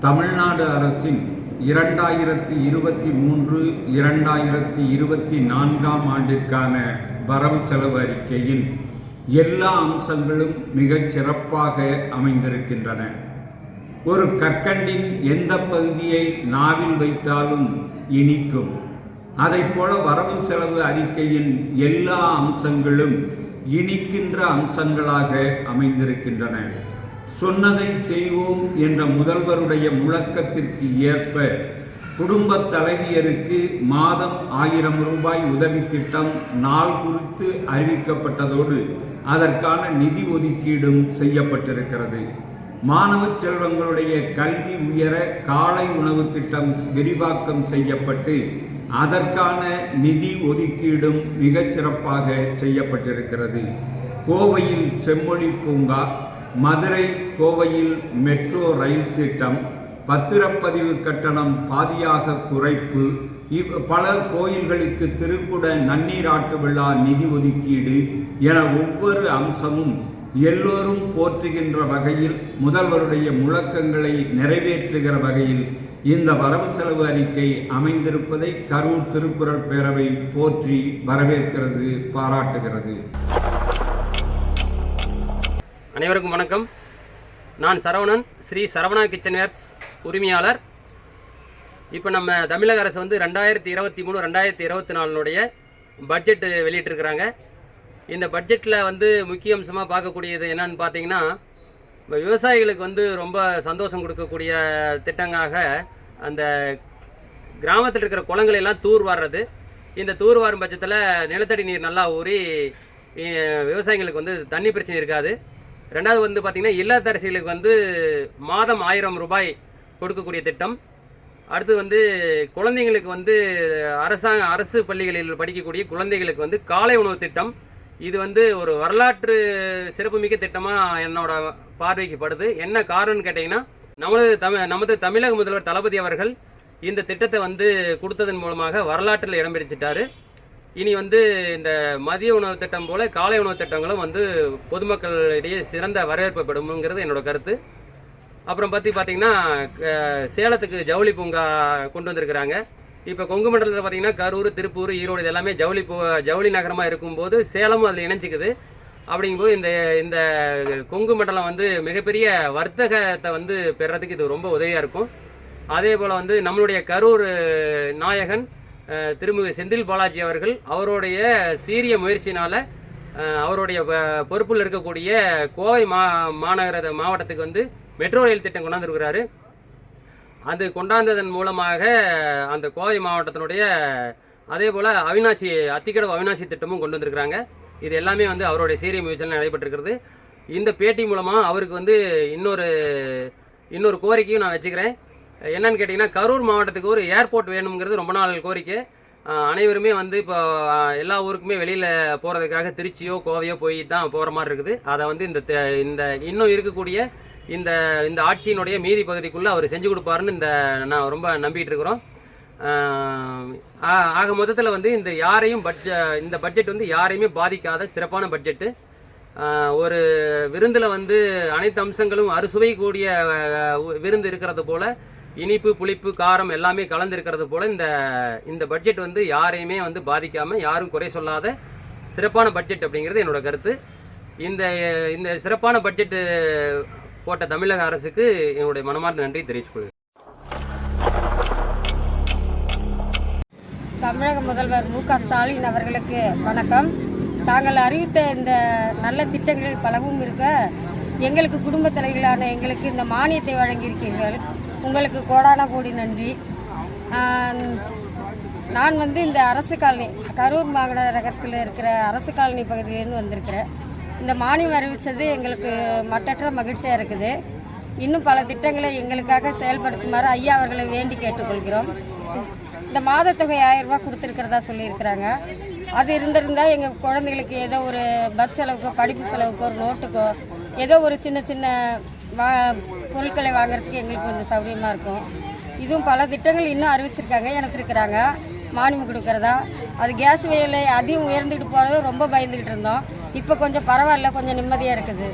தமிழ்நாடு அரசின் இரண்டாயிரத்தி இருபத்தி மூன்று இரண்டாயிரத்தி இருபத்தி நான்காம் ஆண்டிற்கான வரவு செலவு அறிக்கையின் எல்லா அம்சங்களும் மிகச் சிறப்பாக அமைந்திருக்கின்றன. ஒரு கற்கண்டின் எந்த பகுதியை நாவில் வைத்தாலும் இனிக்கும். அதைப்போல வரவு செலவு அறிக்கையின் எல்லா அம்சங்களும் இனிக்கின்ற அம்சங்களாக அமைந்திருக்கின்றன. சொன்னதை செய்வோம் என்ற முதல்வருடைய முழக்கத்திற்கு ஏற்ப குடும்ப தலைவியருக்கு மாதம் ஆயிரம் ரூபாய் உதவி திட்டம் நாள் குறித்து அறிவிக்கப்பட்டதோடு அதற்கான நிதி ஒதுக்கீடும் செய்யப்பட்டிருக்கிறது. மாணவ செல்வங்களுடைய கல்வி உயர காலை உணவு திட்டம் விரிவாக்கம் செய்யப்பட்டு அதற்கான நிதி ஒதுக்கீடும் மிகச் சிறப்பாக செய்யப்பட்டிருக்கிறது. கோவையில் செம்மொழி பூங்கா மதுரை கோவையில் மெட்ரோ ரயில் திட்டம் பத்திரப்பதிவு கட்டணம் பாதியாக குறைப்பு இவ் பல கோயில்களுக்கு திருக்குட நன்னீராட்டு விழா நிதி ஒதுக்கீடு என ஒவ்வொரு அம்சமும் எல்லோரும் போற்றுகின்ற வகையில் முதல்வருடைய முழக்கங்களை நிறைவேற்றுகிற வகையில் இந்த வரவு செலவு அறிக்கை அமைந்திருப்பதை கரூர் திருக்குறள் பேரவை போற்றி வரவேற்கிறது பாராட்டுகிறது. அனைவருக்கும் வணக்கம். நான் சரவணன் ஸ்ரீ சரவணா கிச்சன்வேர்ஸ் உரிமையாளர். இப்போ நம்ம தமிழக அரசு வந்து ரெண்டாயிரத்தி இருபத்தி மூணு ரெண்டாயிரத்தி இருபத்தி நாலுனுடைய பட்ஜெட் வெளியிட்டிருக்கிறாங்க. இந்த பட்ஜெட்டில் வந்து முக்கிய அம்சமாக பார்க்கக்கூடியது என்னன்னு பார்த்தீங்கன்னா இப்போ விவசாயிகளுக்கு வந்து ரொம்ப சந்தோஷம் கொடுக்கக்கூடிய திட்டங்களாக அந்த கிராமத்தில் இருக்கிற குளங்களெல்லாம் தூர் வாடுறது இந்த தூர் வாரும் பட்சத்தில் நிலத்தடி நீர் நல்லா ஊறி விவசாயிகளுக்கு வந்து தண்ணி பிரச்சனை இருக்காது. ரெண்டாவது வந்து பார்த்திங்கன்னா இல்லத்தரசிகளுக்கு வந்து மாதம் ஆயிரம் ரூபாய் கொடுக்கக்கூடிய திட்டம். அடுத்து வந்து குழந்தைங்களுக்கு வந்து அரசாங்க அரசு பள்ளிகளில் படிக்கக்கூடிய குழந்தைகளுக்கு வந்து காலை உணவு திட்டம். இது வந்து ஒரு வரலாற்று சிறப்புமிக்க திட்டமாக என்னோட பார்வைக்கு படுது. என்ன காரணம்னு கேட்டிங்கன்னா நமது தமிழ் நமது தமிழக முதல்வர் தளபதி அவர்கள் இந்த திட்டத்தை வந்து கொடுத்ததன் மூலமாக வரலாற்றில் இடம் பிடிச்சிட்டாரு. இனி வந்து இந்த மதிய உணவு திட்டம் போல காலை உணவு திட்டங்களும் வந்து பொதுமக்களிடையே சிறந்த வரவேற்பு பெறும்ங்கிறது என்னோட கருத்து. அப்புறம் பற்றி பார்த்தீங்கன்னா க- சேலத்துக்கு ஜவுளி பூங்கா கொண்டு வந்திருக்கிறாங்க. இப்போ கொங்கு மண்டலத்தில் பார்த்தீங்கன்னா கரூர் திருப்பூர் ஈரோடு இது எல்லாமே ஜவுளி பூ ஜவுளி நகரமாக இருக்கும்போது சேலமும் அதில் இணைஞ்சிக்குது. அப்படிங்கும்போது இந்த இந்த கொங்கு மண்டலம் வந்து மிகப்பெரிய வர்த்தகத்தை வந்து பெறுறதுக்கு இது ரொம்ப உதவியாக இருக்கும். அதே போல் வந்து நம்மளுடைய கரூர் நாயகன் திருமிகு செந்தில் பாலாஜி அவர்கள் அவருடைய சீரிய முயற்சினால் அவருடைய பொறுப்பில் இருக்கக்கூடிய கோவை மா மாநகர மாவட்டத்துக்கு வந்து மெட்ரோ ரயில் திட்டம் கொண்டாந்துருக்கிறாரு. அது கொண்டாந்ததன் மூலமாக அந்த கோவை மாவட்டத்தினுடைய அதே போல் அவினாசி அத்திக்கடவு அவினாசி திட்டமும் கொண்டு வந்திருக்கிறாங்க. இது எல்லாமே வந்து அவருடைய சீரிய முயற்சியில் நடைபெற்றிருக்கிறது. இந்த பேட்டி மூலமாக அவருக்கு வந்து இன்னொரு இன்னொரு கோரிக்கையும் நான் வச்சுக்கிறேன். என்னன்னு கேட்டிங்கன்னா கரூர் மாவட்டத்துக்கு ஒரு ஏர்போர்ட் வேணுங்கிறது ரொம்ப நாள் கோரிக்கை. அனைவருமே வந்து இப்போ எல்லா ஊருக்குமே வெளியில் போகிறதுக்காக திருச்சியோ கோவையோ போய் தான் போகிற மாதிரி இருக்குது. அதை வந்து இந்த இந்த இன்னும் இருக்கக்கூடிய இந்த இந்த ஆட்சியினுடைய மீதி பகுதிக்குள்ளே அவர் செஞ்சு கொடுப்பாருன்னு இந்த நான் ரொம்ப நம்பிட்டு இருக்கிறோம். ஆ- ஆக மொத்தத்தில் வந்து இந்த யாரையும் பட்ஜ இந்த பட்ஜெட் வந்து யாரையுமே பாதிக்காத சிறப்பான பட்ஜெட்டு ஒரு விருந்தில் வந்து அனைத்து அம்சங்களும் அறுசுவை கூடிய விருந்து இருக்கிறது போல் இனிப்பு புளிப்பு காரம் எல்லாமே கலந்துருக்கிறது போல் இந்த இந்த பட்ஜெட் வந்து யாரையுமே வந்து பாதிக்காமல் யாரும் குறை சொல்லாத சிறப்பான பட்ஜெட் அப்படிங்கிறது என்னோட கருத்து. இந்த இந்த சிறப்பான பட்ஜெட் போட்ட தமிழக அரசுக்கு என்னுடைய மனமார்ந்த நன்றி தெரிவித்துக் தமிழக முதல்வர் மு க ஸ்டாலின் அவர்களுக்கு வணக்கம். தாங்கள் அறிவித்த இந்த நல்ல திட்டங்கள் பலவும் இருக்க எங்களுக்கு குடும்ப தலைவர்களான எங்களுக்கு இந்த மானியத்தை வழங்கியிருக்கீர்கள் உங்களுக்கு கோடான கோடி நன்றி. நான் வந்து இந்த அரசு காலனி கரூர் மாநகரத்தில் இருக்கிற அரசு காலனி பகுதியிலேருந்து வந்திருக்கிறேன். இந்த மானியம் அறிவித்தது எங்களுக்கு மட்டற்ற மகிழ்ச்சியாக இருக்குது. இன்னும் பல திட்டங்களை எங்களுக்காக செயல்படுத்துமாறு ஐயா அவர்களை வேண்டி கேட்டுக்கொள்கிறோம். இந்த மாதத்தொகை ஆயிரம் ரூபாய் கொடுத்துருக்கிறதா சொல்லியிருக்கிறாங்க. அது இருந்திருந்தா எங்கள் குழந்தைகளுக்கு ஏதோ ஒரு பஸ் செலவுக்கோ படிப்பு செலவுக்கோ ஒரு நோட்டுக்கோ ஏதோ ஒரு சின்ன சின்ன வா பொருட்களை வாங்குறதுக்கு எங்களுக்கு கொஞ்சம் சௌகரியமாக இருக்கும். இதுவும் பல திட்டங்கள் இன்னும் அறிவிச்சிருக்காங்க இணைச்சிருக்கிறாங்க. மானியம் கொடுக்கறதா. அது கேஸ் விலை அதிகம் உயர்ந்துக்கிட்டு போகிறது ரொம்ப பயந்துக்கிட்டு இருந்தோம். இப்போ கொஞ்சம் பரவாயில்ல கொஞ்சம் நிம்மதியாக இருக்குது.